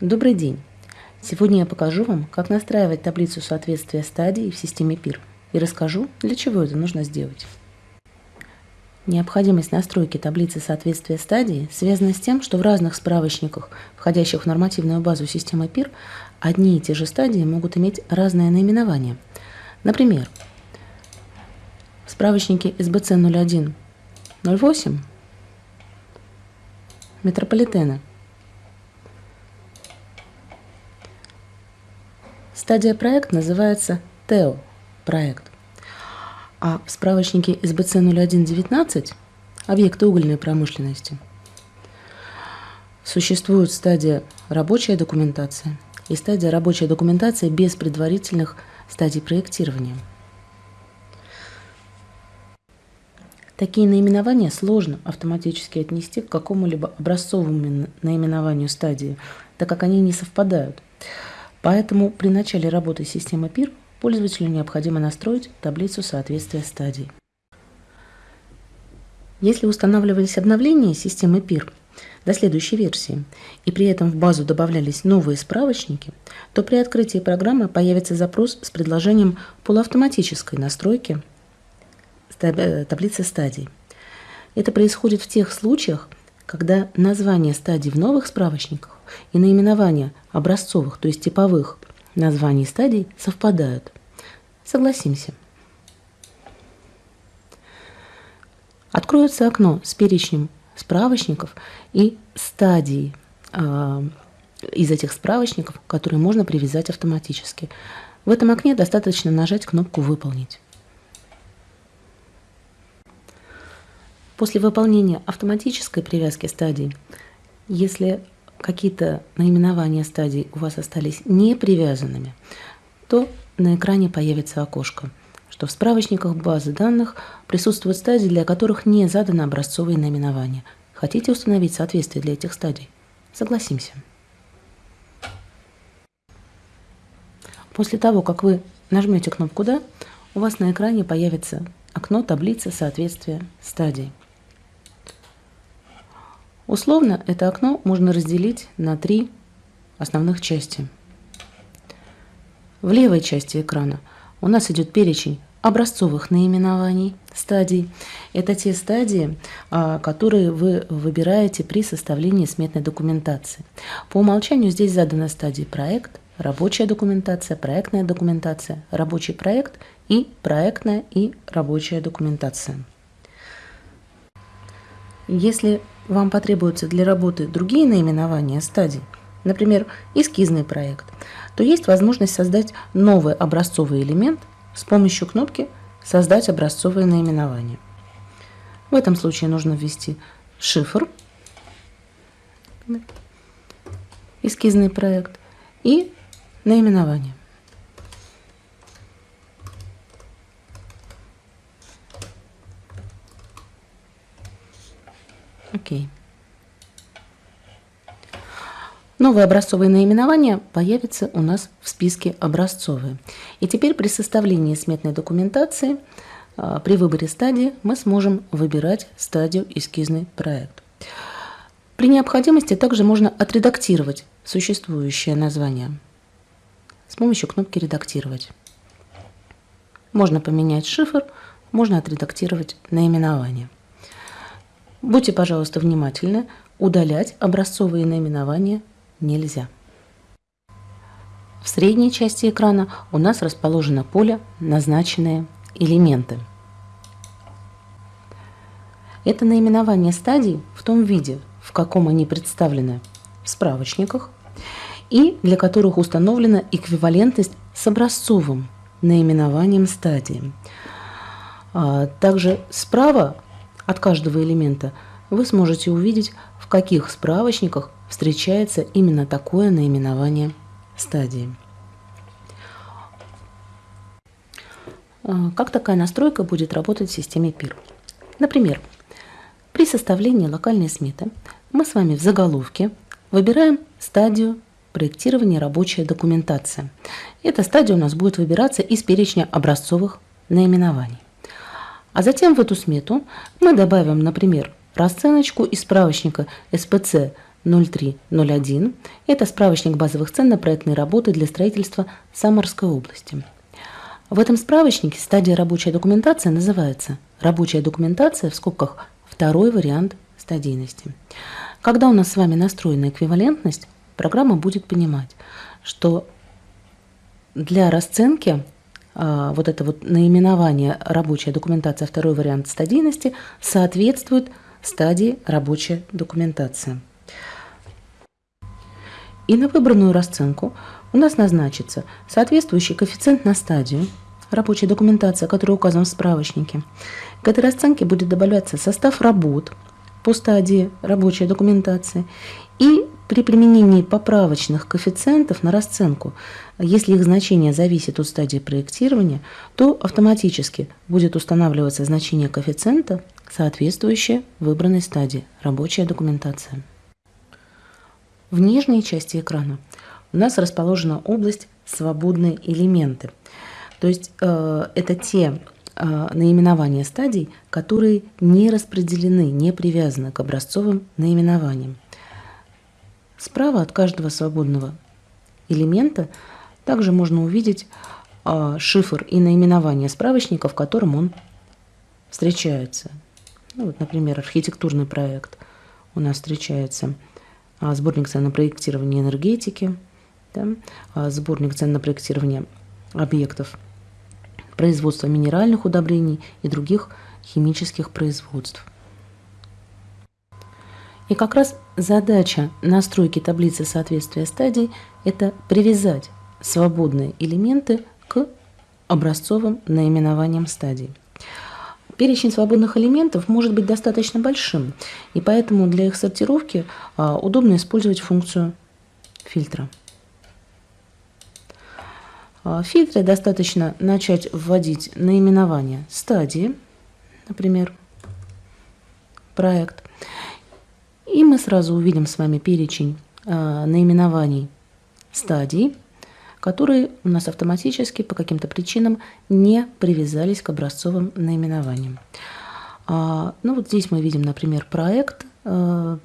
Добрый день! Сегодня я покажу вам, как настраивать таблицу соответствия стадий в системе PIR и расскажу, для чего это нужно сделать. Необходимость настройки таблицы соответствия стадии связана с тем, что в разных справочниках, входящих в нормативную базу системы PIR, одни и те же стадии могут иметь разное наименование. Например, в справочнике СБЦ 0108 метрополитена Стадия проект называется ТЭО проект. А в справочнике СБЦ 0119 объекты угольной промышленности существует стадия рабочая документация и стадия рабочая документация без предварительных стадий проектирования. Такие наименования сложно автоматически отнести к какому-либо образцовому наименованию стадии, так как они не совпадают. Поэтому при начале работы системы PIR пользователю необходимо настроить таблицу соответствия стадий. Если устанавливались обновления системы PIR до следующей версии, и при этом в базу добавлялись новые справочники, то при открытии программы появится запрос с предложением полуавтоматической настройки э, таблицы стадий. Это происходит в тех случаях, когда название стадий в новых справочниках и наименования образцовых, то есть типовых названий стадий совпадают. Согласимся. Откроется окно с перечнем справочников и стадий э, из этих справочников, которые можно привязать автоматически. В этом окне достаточно нажать кнопку «Выполнить». После выполнения автоматической привязки стадий, если какие-то наименования стадий у вас остались не привязанными, то на экране появится окошко, что в справочниках базы данных присутствуют стадии, для которых не задано образцовые наименования. Хотите установить соответствие для этих стадий? Согласимся. После того, как вы нажмете кнопку «Да», у вас на экране появится окно таблицы соответствия стадий. Условно это окно можно разделить на три основных части. В левой части экрана у нас идет перечень образцовых наименований стадий. Это те стадии, а, которые вы выбираете при составлении сметной документации. По умолчанию здесь заданы стадии проект, рабочая документация, проектная документация, рабочий проект и проектная и рабочая документация. Если вам потребуются для работы другие наименования стадий, например, эскизный проект, то есть возможность создать новый образцовый элемент с помощью кнопки «Создать образцовое наименование». В этом случае нужно ввести шифр, эскизный проект и наименование. Окей. Новые образцовые наименования появятся у нас в списке образцовые. И теперь при составлении сметной документации, а, при выборе стадии, мы сможем выбирать стадию эскизный проект. При необходимости также можно отредактировать существующее название с помощью кнопки «Редактировать». Можно поменять шифр, можно отредактировать наименование. Будьте, пожалуйста, внимательны, удалять образцовые наименования нельзя. В средней части экрана у нас расположено поле «Назначенные элементы». Это наименование стадий в том виде, в каком они представлены в справочниках, и для которых установлена эквивалентность с образцовым наименованием стадии. А, также справа от каждого элемента вы сможете увидеть, в каких справочниках встречается именно такое наименование стадии. А, как такая настройка будет работать в системе PIR? Например, при составлении локальной сметы мы с вами в заголовке выбираем стадию проектирования рабочая документация. Эта стадия у нас будет выбираться из перечня образцовых наименований. А затем в эту смету мы добавим, например, расценочку из справочника СПЦ 0301. Это справочник базовых цен на проектные работы для строительства Самарской области. В этом справочнике стадия рабочая документация называется «Рабочая документация» в скобках «Второй вариант стадийности». Когда у нас с вами настроена эквивалентность, программа будет понимать, что для расценки вот это вот наименование рабочая документация, второй вариант стадийности соответствует стадии рабочая документация. И на выбранную расценку у нас назначится соответствующий коэффициент на стадию, рабочая документация, которая указана в справочнике. К этой расценке будет добавляться состав работ по стадии рабочей документации и при применении поправочных коэффициентов на расценку, если их значение зависит от стадии проектирования, то автоматически будет устанавливаться значение коэффициента, соответствующее выбранной стадии рабочая документация. В нижней части экрана у нас расположена область «Свободные элементы». То есть э, это те э, наименования стадий, которые не распределены, не привязаны к образцовым наименованиям. Справа от каждого свободного элемента также можно увидеть э, шифр и наименование справочника, в котором он встречается. Ну, вот, например, архитектурный проект у нас встречается – а, сборник цен на проектирование энергетики, да, а, сборник цен на проектирование объектов производства минеральных удобрений и других химических производств. И как раз задача настройки таблицы соответствия стадий – это привязать свободные элементы к образцовым наименованиям стадий. Перечень свободных элементов может быть достаточно большим, и поэтому для их сортировки а, удобно использовать функцию фильтра. А, в фильтре достаточно начать вводить наименование стадии, например, проект, мы сразу увидим с вами перечень а, наименований стадий, которые у нас автоматически по каким-то причинам не привязались к образцовым наименованиям. А, ну вот здесь мы видим, например, проект, а,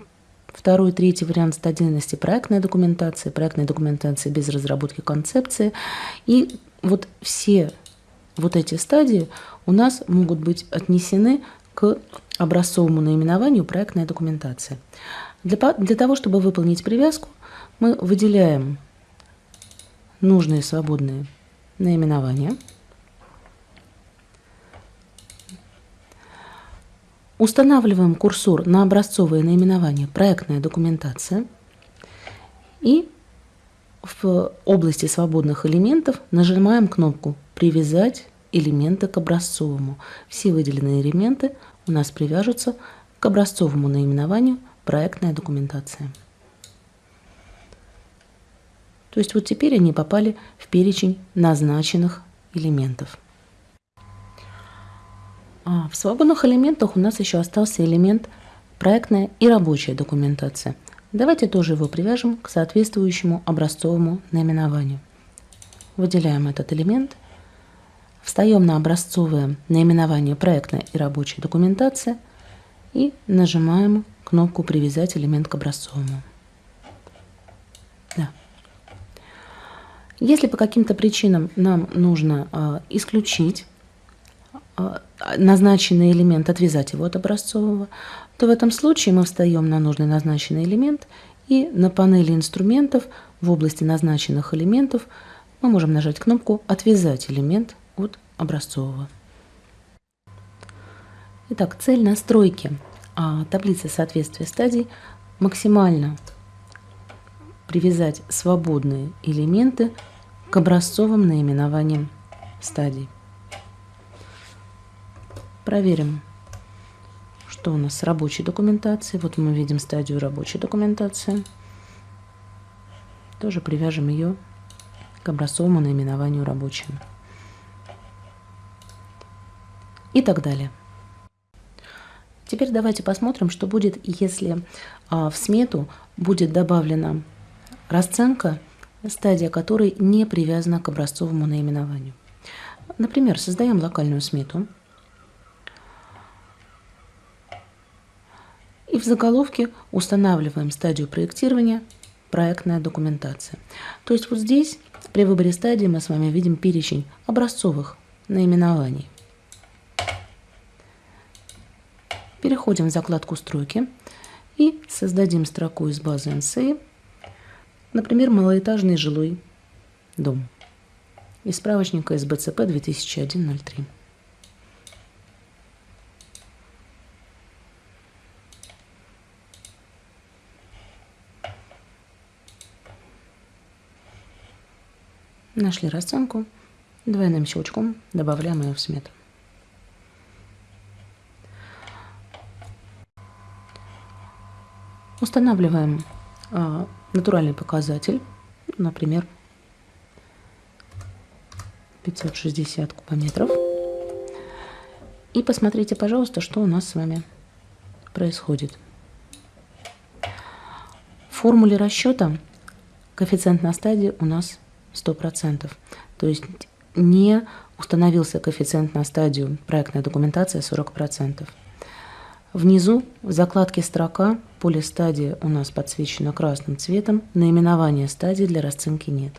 второй, третий вариант стадийности проектная документация, проектная документация без разработки концепции. И вот все вот эти стадии у нас могут быть отнесены к образцовому наименованию проектная документация. Для, для того, чтобы выполнить привязку, мы выделяем нужные свободные наименования. Устанавливаем курсор на образцовые наименования «Проектная документация» и в области свободных элементов нажимаем кнопку «Привязать элементы к образцовому». Все выделенные элементы у нас привяжутся к образцовому наименованию «Проектная документация». То есть вот теперь они попали в перечень назначенных элементов. А в свободных элементах у нас еще остался элемент проектная и рабочая документация. Давайте тоже его привяжем к соответствующему образцовому наименованию. Выделяем этот элемент, встаем на образцовое наименование проектная и рабочая документация и нажимаем кнопку «Привязать элемент к образцовому». Если по каким-то причинам нам нужно а, исключить а, назначенный элемент, отвязать его от образцового, то в этом случае мы встаем на нужный назначенный элемент и на панели инструментов в области назначенных элементов мы можем нажать кнопку «Отвязать элемент от образцового». Итак, цель настройки а, таблицы соответствия стадий максимально привязать свободные элементы к образцовым наименованиям стадий. Проверим, что у нас с рабочей документацией. Вот мы видим стадию рабочей документации. Тоже привяжем ее к образцовому наименованию рабочим. И так далее. Теперь давайте посмотрим, что будет, если а, в смету будет добавлена расценка стадия которой не привязана к образцовому наименованию. Например, создаем локальную смету. И в заголовке устанавливаем стадию проектирования проектная документация. То есть вот здесь при выборе стадии мы с вами видим перечень образцовых наименований. Переходим в закладку «Стройки» и создадим строку из базы NSA, например, малоэтажный жилой дом из справочника СБЦП 2001-03. Нашли расценку, двойным щелчком добавляем ее в смету. Устанавливаем а, натуральный показатель, например, 560 кубометров. И посмотрите, пожалуйста, что у нас с вами происходит. В формуле расчета коэффициент на стадии у нас 100%. То есть не установился коэффициент на стадию проектная документация 40%. Внизу в закладке «Строка» поле стадии у нас подсвечено красным цветом, наименования стадии для расценки нет.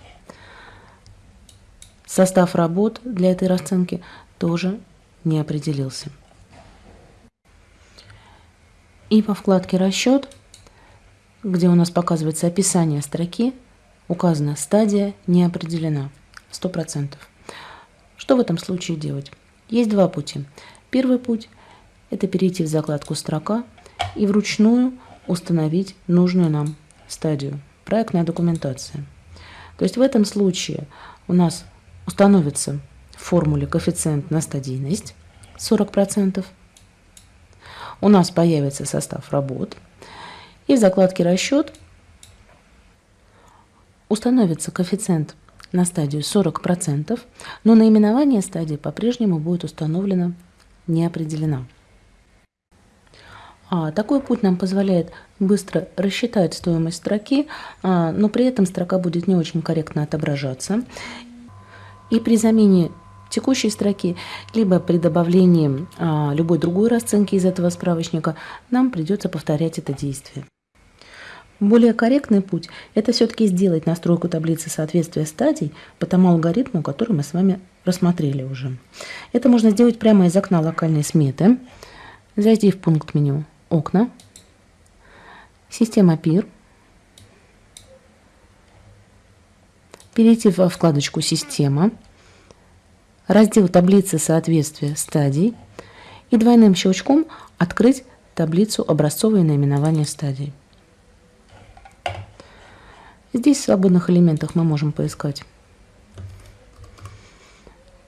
Состав работ для этой расценки тоже не определился. И по вкладке «Расчет», где у нас показывается описание строки, указана стадия не определена 100%. Что в этом случае делать? Есть два пути. Первый путь – это перейти в закладку «Строка» и вручную установить нужную нам стадию «Проектная документация». То есть в этом случае у нас установится в формуле коэффициент на стадийность 40%, у нас появится состав работ, и в закладке «Расчет» установится коэффициент на стадию 40%, но наименование стадии по-прежнему будет установлено не. А, такой путь нам позволяет быстро рассчитать стоимость строки, а, но при этом строка будет не очень корректно отображаться. И при замене текущей строки, либо при добавлении а, любой другой расценки из этого справочника, нам придется повторять это действие. Более корректный путь – это все-таки сделать настройку таблицы соответствия стадий по тому алгоритму, который мы с вами рассмотрели уже. Это можно сделать прямо из окна локальной сметы, зайти в пункт меню окна, система PIR, перейти во вкладочку «Система», раздел таблицы соответствия стадий и двойным щелчком открыть таблицу образцовые наименования стадий. Здесь в свободных элементах мы можем поискать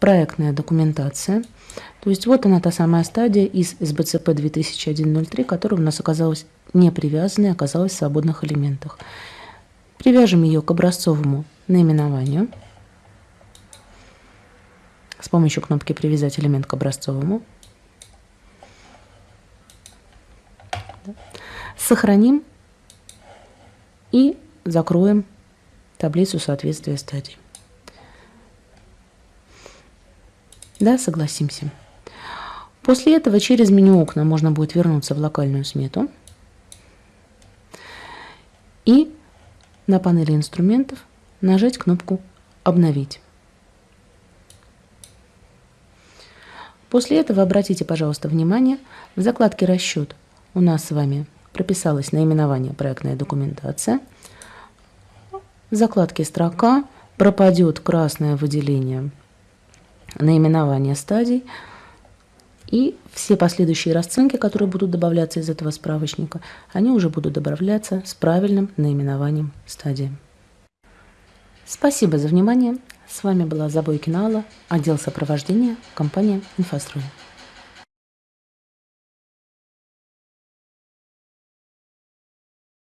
проектная документация – то есть вот она та самая стадия из СБЦП 2001-03, которая у нас оказалась не привязанной, оказалась в свободных элементах. Привяжем ее к образцовому наименованию с помощью кнопки «Привязать элемент к образцовому». Сохраним и закроем таблицу соответствия стадий. Да, согласимся. После этого через меню окна можно будет вернуться в локальную смету и на панели инструментов нажать кнопку «Обновить». После этого обратите, пожалуйста, внимание, в закладке «Расчет» у нас с вами прописалось наименование проектная документация. В закладке «Строка» пропадет красное выделение наименование стадий, и все последующие расценки, которые будут добавляться из этого справочника, они уже будут добавляться с правильным наименованием стадии. Спасибо за внимание. С вами была Забойкина Алла, отдел сопровождения, компания «Инфострой».